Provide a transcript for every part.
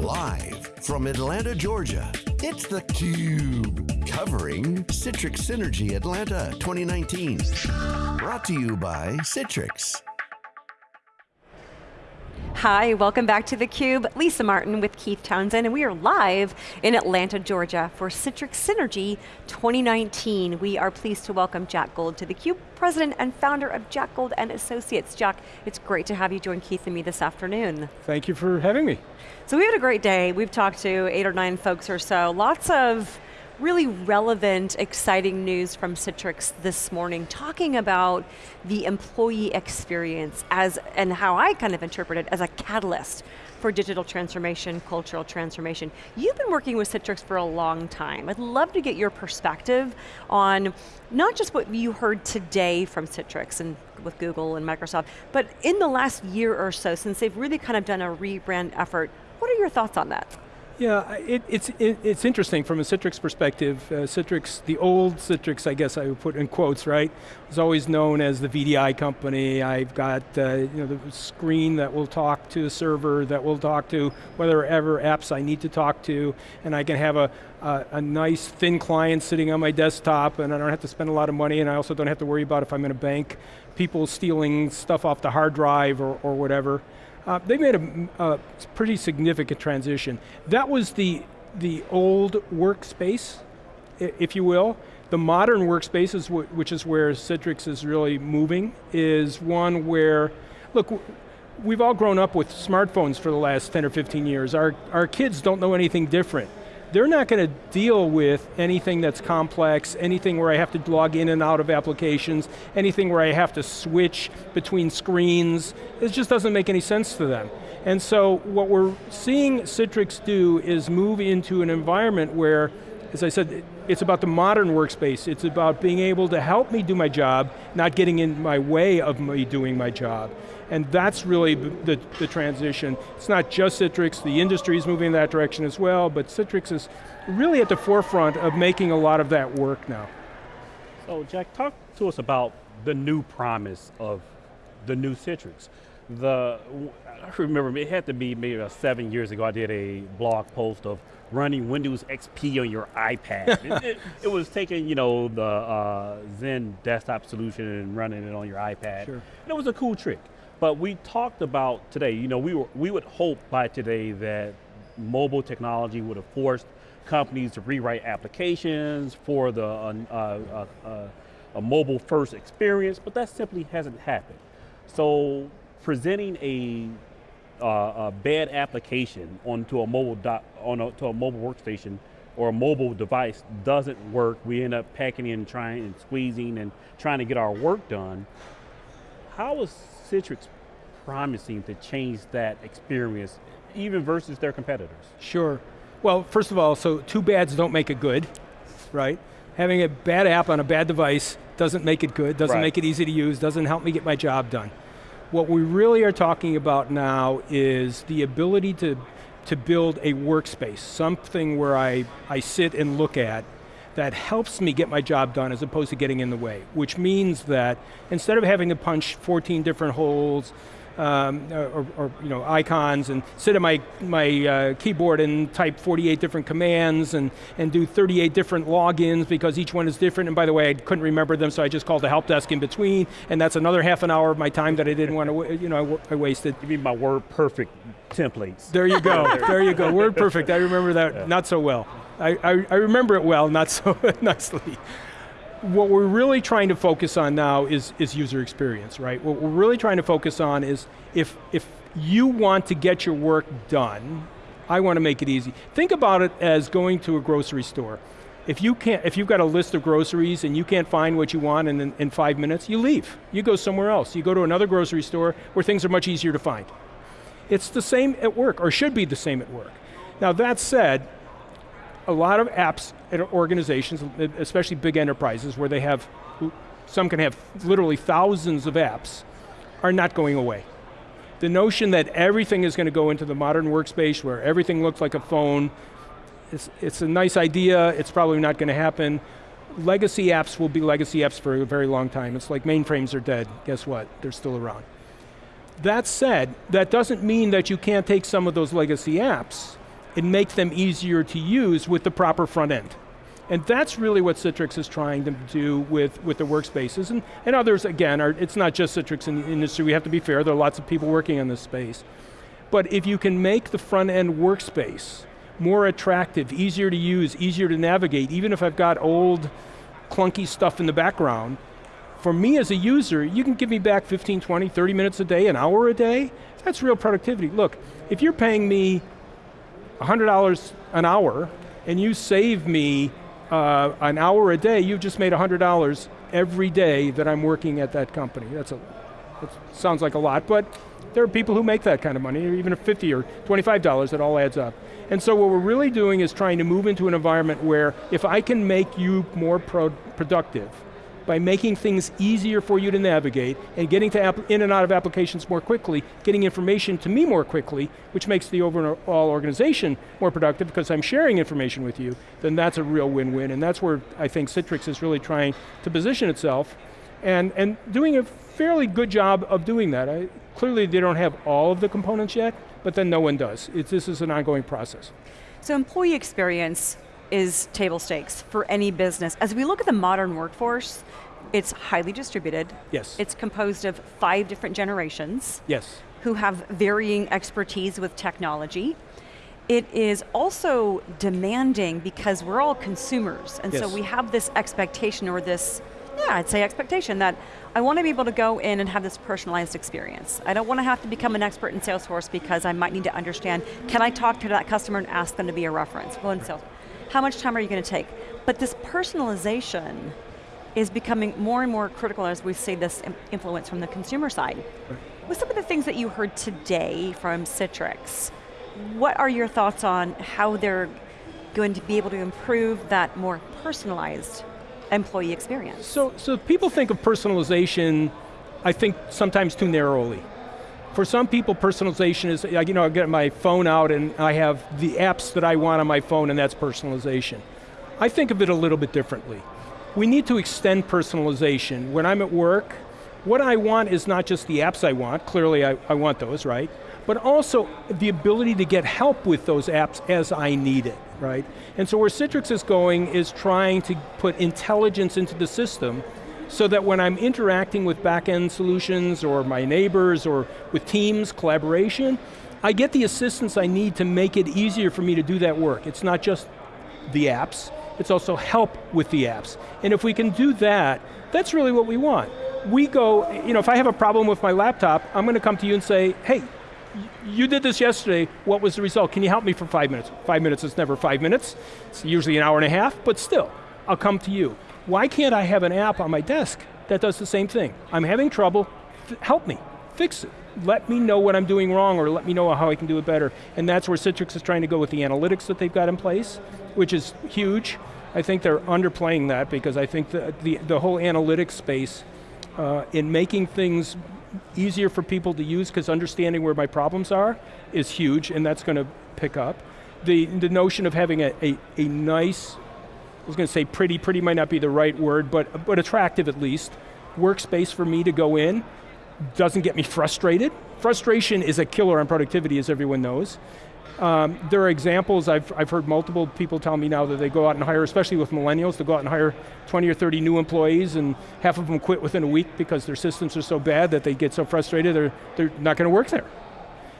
Live from Atlanta, Georgia, it's theCUBE. Covering Citrix Synergy Atlanta 2019. Brought to you by Citrix. Hi, welcome back to theCUBE. Lisa Martin with Keith Townsend, and we are live in Atlanta, Georgia for Citrix Synergy 2019. We are pleased to welcome Jack Gold to theCUBE, President and founder of Jack Gold and Associates. Jack, it's great to have you join Keith and me this afternoon. Thank you for having me. So we had a great day. We've talked to eight or nine folks or so. Lots of really relevant, exciting news from Citrix this morning, talking about the employee experience as, and how I kind of interpret it as a catalyst for digital transformation, cultural transformation. You've been working with Citrix for a long time. I'd love to get your perspective on not just what you heard today from Citrix and with Google and Microsoft, but in the last year or so, since they've really kind of done a rebrand effort, what are your thoughts on that? Yeah, it, it's, it, it's interesting from a Citrix perspective. Uh, Citrix, the old Citrix, I guess I would put in quotes, right? Was always known as the VDI company. I've got uh, you know, the screen that will talk to the server, that will talk to whatever apps I need to talk to, and I can have a, a, a nice thin client sitting on my desktop, and I don't have to spend a lot of money, and I also don't have to worry about if I'm in a bank, people stealing stuff off the hard drive or, or whatever. Uh, they made a, a, pretty significant transition. That was the, the old workspace, if you will. The modern workspace, is which is where Citrix is really moving, is one where, look, we've all grown up with smartphones for the last 10 or 15 years. Our, our kids don't know anything different they're not going to deal with anything that's complex, anything where I have to log in and out of applications, anything where I have to switch between screens. It just doesn't make any sense to them. And so what we're seeing Citrix do is move into an environment where, as I said, it's about the modern workspace. It's about being able to help me do my job, not getting in my way of me doing my job. And that's really the, the transition. It's not just Citrix, the industry is moving in that direction as well, but Citrix is really at the forefront of making a lot of that work now. So Jack, talk to us about the new promise of the new Citrix. The, I remember it had to be maybe about seven years ago, I did a blog post of running Windows XP on your iPad. it, it, it, was taking, you know, the uh, XenDesktop solution and running it on your iPad. Sure. And it was a cool trick. But we talked about today, you know, we, were, we would hope by today that mobile technology would have forced companies to rewrite applications for the uh, uh, uh, a mobile first experience, but that simply hasn't happened. So presenting a, uh, a bad application onto a mobile dot, on a, to a mobile workstation or a mobile device doesn't work. We end up packing in, trying and squeezing and trying to get our work done. How is Citrix promising to change that experience, even versus their competitors? Sure. Well, first of all, so two bads don't make it good, right? Having a bad app on a bad device doesn't make it good, doesn't right. make it easy to use, doesn't help me get my job done. What we really are talking about now is the ability to, to build a workspace, something where I, I sit and look at that helps me get my job done as opposed to getting in the way, which means that instead of having to punch 14 different holes, um, or, or, you know, icons and sit at my, my uh, keyboard and type 48 different commands and, and do 38 different logins because each one is different. And by the way, I couldn't remember them, so I just called the help desk in between, and that's another half an hour of my time that I didn't want to, you know, I, wasted. You mean my WordPerfect templates. There you go, there you go, WordPerfect. I remember that yeah. not so well. I, I, I remember it well, not so nicely what we're really trying to focus on now is, is user experience, right? What we're really trying to focus on is if, if you want to get your work done, I want to make it easy. Think about it as going to a grocery store. If, you can't, if you've got a list of groceries and you can't find what you want in, in five minutes, you leave. You go somewhere else. You go to another grocery store where things are much easier to find. It's the same at work, or should be the same at work. Now that said, a lot of apps at organizations, especially big enterprises where they have, some can have literally thousands of apps, are not going away. The notion that everything is going to go into the modern workspace where everything looks like a phone, it's, it's a nice idea, it's probably not going to happen. Legacy apps will be legacy apps for a very long time. It's like mainframes are dead, guess what? They're still around. That said, that doesn't mean that you can't take some of those legacy apps and make them easier to use with the proper front end. And that's really what Citrix is trying to do with, with the workspaces. And, and others, again, are, it's not just Citrix in the industry, we have to be fair, there are lots of people working in this space. But if you can make the front end workspace more attractive, easier to use, easier to navigate, even if I've got old, clunky stuff in the background, for me as a user, you can give me back 15, 20, 30 minutes a day, an hour a day, that's real productivity. Look, if you're paying me $100 an hour and you save me uh, an hour a day, you've just made $100 every day that I'm working at that company. That's a, that sounds like a lot, but there are people who make that kind of money, even at 50 or $25, it all adds up. And so what we're really doing is trying to move into an environment where if I can make you more pro productive, by making things easier for you to navigate and getting to in and out of applications more quickly, getting information to me more quickly, which makes the overall organization more productive because I'm sharing information with you, then that's a real win-win. And that's where I think Citrix is really trying to position itself and, and doing a fairly good job of doing that. I, clearly they don't have all of the components yet, but then no one does. This is an ongoing process. So employee experience is table stakes for any business. As we look at the modern workforce, it's highly distributed. Yes. It's composed of five different generations. Yes. Who have varying expertise with technology. It is also demanding because we're all consumers, and yes. so we have this expectation or this, yeah, I'd say expectation that I want to be able to go in and have this personalized experience. I don't want to have to become an expert in Salesforce because I might need to understand, can I talk to that customer and ask them to be a reference? Well, in Salesforce how much time are you going to take? But this personalization is becoming more and more critical as we see this influence from the consumer side. With some of the things that you heard today from Citrix, what are your thoughts on how they're going to be able to improve that more personalized employee experience? So, so people think of personalization, I think sometimes too narrowly. For some people, personalization is, you know, I get my phone out and I have the apps that I want on my phone and that's personalization. I think of it a little bit differently. We need to extend personalization. When I'm at work, what I want is not just the apps I want, clearly I, I want those, right? But also the ability to get help with those apps as I need it, right? And so where Citrix is going is trying to put intelligence into the system so that when I'm interacting with back-end solutions or my neighbors or with teams, collaboration, I get the assistance I need to make it easier for me to do that work. It's not just the apps, it's also help with the apps. And if we can do that, that's really what we want. We go, you know, if I have a problem with my laptop, I'm going to come to you and say, hey, you did this yesterday, what was the result? Can you help me for five minutes? Five minutes is never five minutes, it's usually an hour and a half, but still, I'll come to you why can't I have an app on my desk that does the same thing? I'm having trouble, help me, fix it. Let me know what I'm doing wrong or let me know how I can do it better. And that's where Citrix is trying to go with the analytics that they've got in place, which is huge. I think they're underplaying that because I think the, the, the whole analytics space uh, in making things easier for people to use because understanding where my problems are is huge and that's going to pick up. The, the notion of having a, a, a nice I was going to say pretty, pretty might not be the right word, but, but attractive at least. Workspace for me to go in, doesn't get me frustrated. Frustration is a killer on productivity, as everyone knows. Um, there are examples, I've, I've heard multiple people tell me now that they go out and hire, especially with millennials, they go out and hire 20 or 30 new employees and half of them quit within a week because their systems are so bad that they get so frustrated they're, they're not going to work there.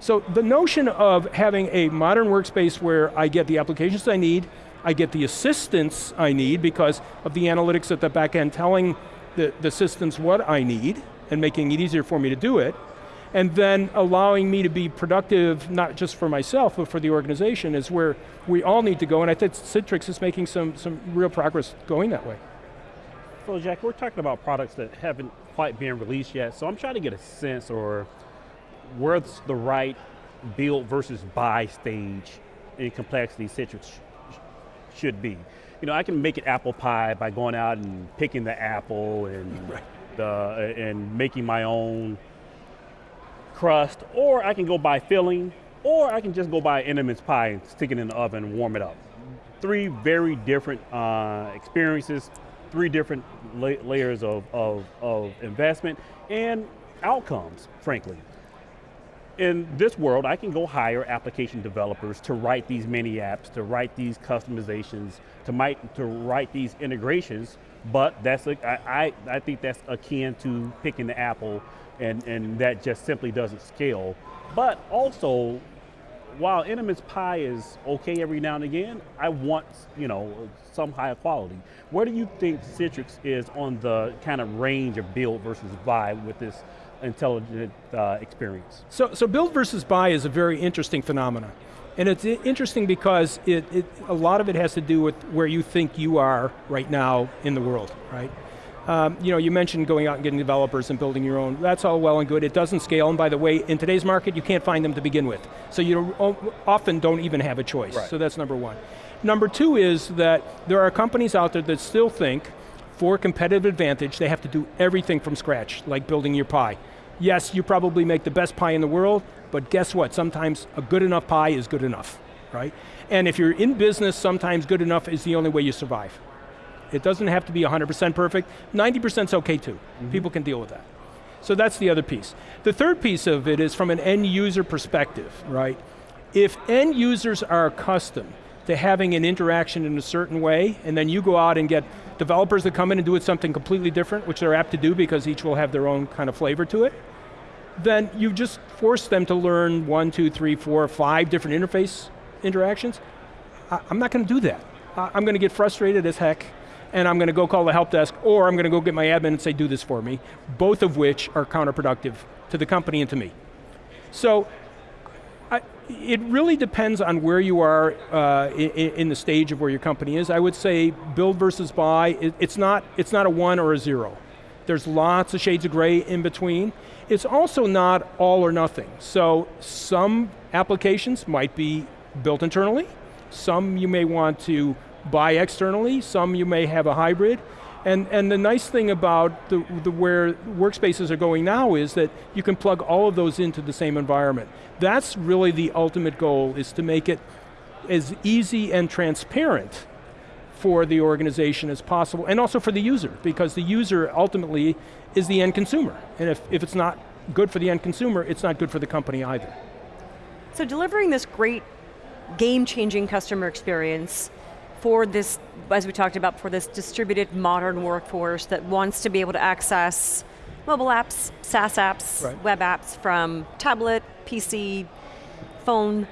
So the notion of having a modern workspace where I get the applications I need, I get the assistance I need because of the analytics at the back end telling the, the systems what I need and making it easier for me to do it, and then allowing me to be productive, not just for myself, but for the organization is where we all need to go, and I think Citrix is making some, some real progress going that way. So Jack, we're talking about products that haven't quite been released yet, so I'm trying to get a sense or where's the right build versus buy stage in complexity Citrix should be. You know, I can make it apple pie by going out and picking the apple and right. the and making my own crust, or I can go buy filling, or I can just go buy Entenmann's pie and stick it in the oven and warm it up. Three very different uh, experiences, three different la layers of, of, of investment and outcomes, frankly. In this world, I can go hire application developers to write these mini apps, to write these customizations, to, might, to write these integrations, but that's a, I, think that's akin to picking the apple and, and that just simply doesn't scale. But also, while Entenmann's pie is okay every now and again, I want you know some higher quality. Where do you think Citrix is on the kind of range of build versus buy with this intelligent uh, experience? So, so build versus buy is a very interesting phenomenon. And it's interesting because it, it, a lot of it has to do with where you think you are right now in the world, right? Um, you know, you mentioned going out and getting developers and building your own. That's all well and good. It doesn't scale, and by the way, in today's market, you can't find them to begin with. So you often don't even have a choice. Right. So that's number one. Number two is that there are companies out there that still think, for competitive advantage, they have to do everything from scratch, like building your pie. Yes, you probably make the best pie in the world, but guess what? Sometimes a good enough pie is good enough, right? And if you're in business, sometimes good enough is the only way you survive. It doesn't have to be 100% perfect. 90% is okay too. Mm -hmm. People can deal with that. So that's the other piece. The third piece of it is from an end user perspective, right? If end users are accustomed to having an interaction in a certain way, and then you go out and get developers that come in and do it something completely different, which they're apt to do because each will have their own kind of flavor to it, then you just force them to learn one, two, three, four, five different interface interactions. I, am not going to do that. I'm going to get frustrated as heck, and I'm going to go call the help desk, or I'm going to go get my admin and say, do this for me, both of which are counterproductive to the company and to me. So, I, it really depends on where you are uh, in, in, the stage of where your company is. I would say build versus buy, it, it's, not, it's not a one or a zero. There's lots of shades of gray in between. It's also not all or nothing. So some applications might be built internally, some you may want to buy externally, some you may have a hybrid. And, and the nice thing about the, the where workspaces are going now is that you can plug all of those into the same environment. That's really the ultimate goal, is to make it as easy and transparent for the organization as possible, and also for the user, because the user ultimately is the end consumer. And if, if it's not good for the end consumer, it's not good for the company either. So delivering this great game-changing customer experience for this, as we talked about, for this distributed modern workforce that wants to be able to access mobile apps, SaaS apps, right. web apps from tablet, PC, phone,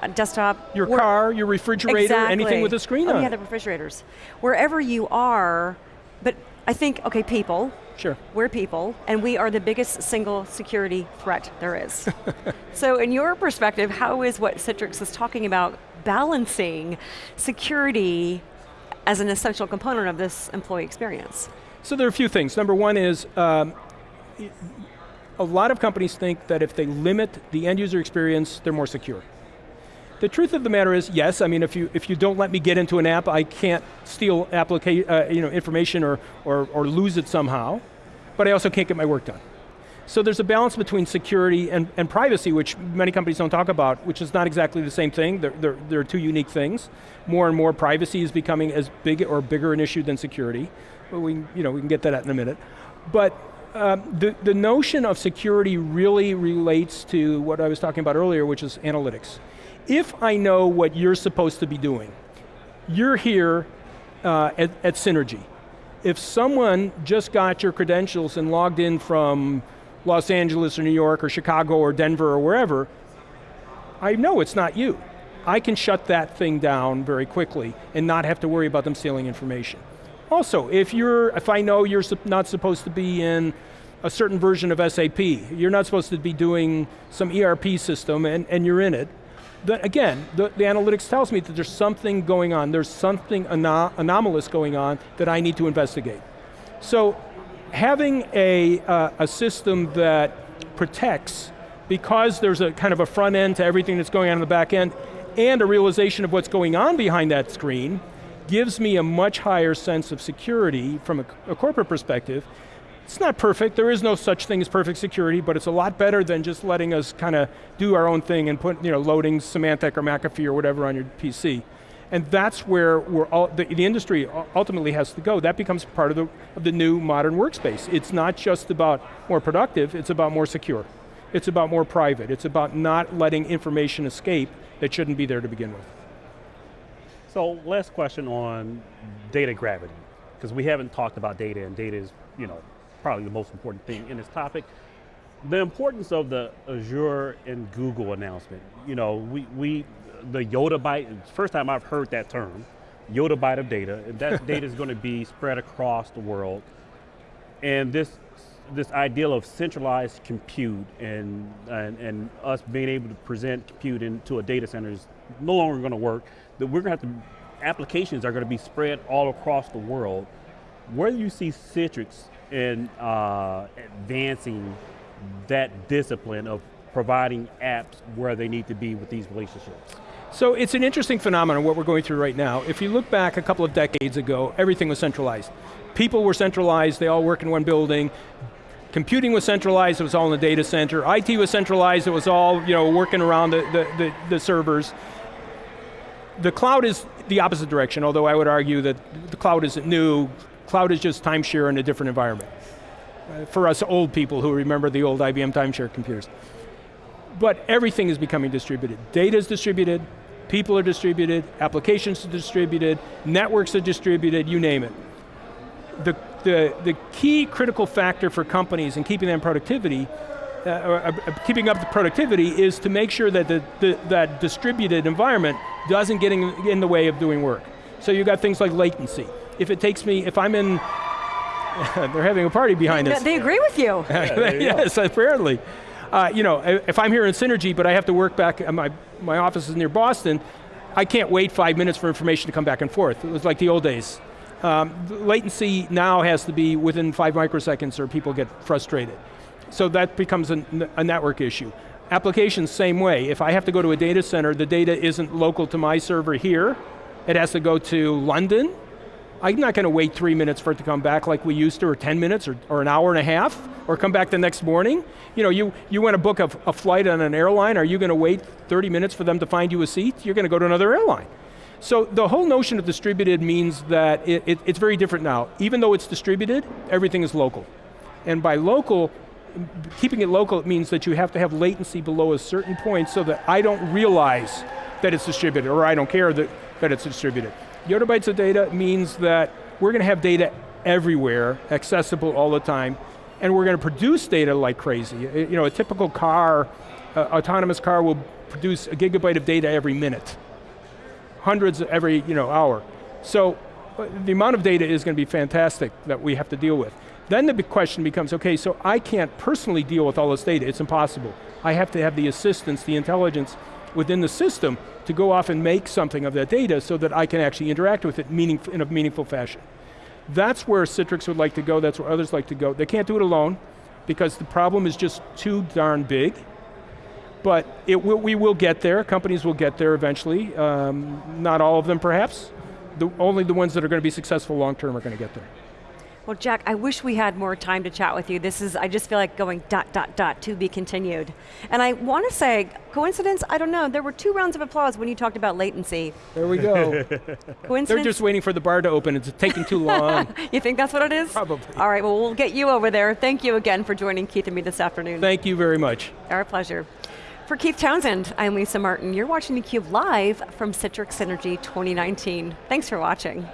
uh, desktop. Your car, your refrigerator, exactly. anything with a screen oh, on yeah, the refrigerators. Wherever you are, but I think, okay, people. Sure. We're people, and we are the biggest single security threat there is. so in your perspective, how is what Citrix is talking about balancing security as an essential component of this employee experience? So there are a few things. Number one is, um, a lot of companies think that if they limit the end user experience, they're more secure. The truth of the matter is, yes, I mean, if you, if you don't let me get into an app, I can't steal uh, you know, information or, or, or lose it somehow, but I also can't get my work done. So there's a balance between security and, and privacy, which many companies don't talk about, which is not exactly the same thing. They're, they're, they're two unique things. More and more privacy is becoming as big or bigger an issue than security. But we, you know, we can get that in a minute. But um, the, the notion of security really relates to what I was talking about earlier, which is analytics if I know what you're supposed to be doing, you're here uh, at, at Synergy. If someone just got your credentials and logged in from Los Angeles or New York or Chicago or Denver or wherever, I know it's not you. I can shut that thing down very quickly and not have to worry about them stealing information. Also, if you're, if I know you're not supposed to be in a certain version of SAP, you're not supposed to be doing some ERP system and, and you're in it, the, again, the, the, analytics tells me that there's something going on, there's something anom anomalous going on that I need to investigate. So having a, uh, a system that protects, because there's a kind of a front end to everything that's going on in the back end, and a realization of what's going on behind that screen, gives me a much higher sense of security from a, a corporate perspective, it's not perfect, there is no such thing as perfect security, but it's a lot better than just letting us kind of do our own thing and put, you know, loading Symantec or McAfee or whatever on your PC. And that's where we're all, the, the, industry ultimately has to go. That becomes part of the, of the new modern workspace. It's not just about more productive, it's about more secure. It's about more private. It's about not letting information escape that shouldn't be there to begin with. So last question on data gravity, because we haven't talked about data and data is, you know, probably the most important thing in this topic. The importance of the Azure and Google announcement. You know, we, we the yottabyte, first time I've heard that term, yottabyte of data, and that data is going to be spread across the world. And this this ideal of centralized compute and, and, and us being able to present compute into a data center is no longer going to work. That we're going to have to, applications are going to be spread all across the world. Where do you see Citrix in uh, advancing that discipline of providing apps where they need to be with these relationships? So it's an interesting phenomenon, what we're going through right now. If you look back a couple of decades ago, everything was centralized. People were centralized, they all work in one building. Computing was centralized, it was all in the data center. IT was centralized, it was all you know, working around the, the, the, the servers. The cloud is the opposite direction, although I would argue that the cloud isn't new. Cloud is just timeshare in a different environment. Uh, for us old people who remember the old IBM timeshare computers. But everything is becoming distributed. Data is distributed, people are distributed, applications are distributed, networks are distributed, you name it. The, the, the key critical factor for companies and keeping them productivity, uh, uh, keeping up the productivity is to make sure that the, the, that distributed environment doesn't get in, in the way of doing work. So you've got things like latency. If it takes me, if I'm in, they're having a party behind us. They agree with you. Yes, apparently. Uh, you know, if I'm here in Synergy, but I have to work back, my, my office is near Boston, I can't wait five minutes for information to come back and forth. It was like the old days. Um, latency now has to be within five microseconds or people get frustrated. So that becomes a, a network issue. Applications, same way. If I have to go to a data center, the data isn't local to my server here. It has to go to London. I'm not going to wait three minutes for it to come back like we used to, or 10 minutes, or, or an hour and a half, or come back the next morning. You know, you, you want to book a, a flight on an airline, are you going to wait 30 minutes for them to find you a seat? You're going to go to another airline. So the whole notion of distributed means that it, it, it's very different now. Even though it's distributed, everything is local. And by local, keeping it local, it means that you have to have latency below a certain point so that I don't realize that it's distributed, or I don't care that, that it's distributed. Yottabytes of data means that we're going to have data everywhere, accessible all the time, and we're going to produce data like crazy. You know, a typical car, uh, autonomous car will produce a gigabyte of data every minute. Hundreds every you know, hour. So uh, the amount of data is going to be fantastic that we have to deal with. Then the big question becomes, okay, so I can't personally deal with all this data, it's impossible. I have to have the assistance, the intelligence within the system to go off and make something of that data so that I can actually interact with it in a meaningful fashion. That's where Citrix would like to go, that's where others like to go. They can't do it alone because the problem is just too darn big. But it will, we will get there, companies will get there eventually. Um, not all of them perhaps. The, only the ones that are going to be successful long term are going to get there. Well, Jack, I wish we had more time to chat with you. This is, I just feel like going dot, dot, dot, to be continued. And I want to say, coincidence? I don't know. There were two rounds of applause when you talked about latency. There we go. coincidence? They're just waiting for the bar to open. It's taking too long. you think that's what it is? Probably. All right, well, we'll get you over there. Thank you again for joining Keith and me this afternoon. Thank you very much. Our pleasure. For Keith Townsend, I'm Lisa Martin. You're watching theCUBE live from Citrix Synergy 2019. Thanks for watching.